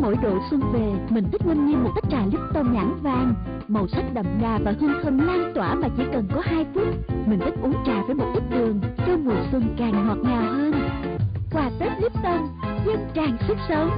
mỗi độ xuân về, mình thích ngâm nhiên một tách trà Lipton nhãn vàng. Màu sắc đậm đà và hương thơm lan tỏa mà chỉ cần có 2 phút. Mình thích uống trà với một ít đường, cho mùa xuân càng ngọt ngào hơn. Quà Tết Lipton, dân tràn sức sống.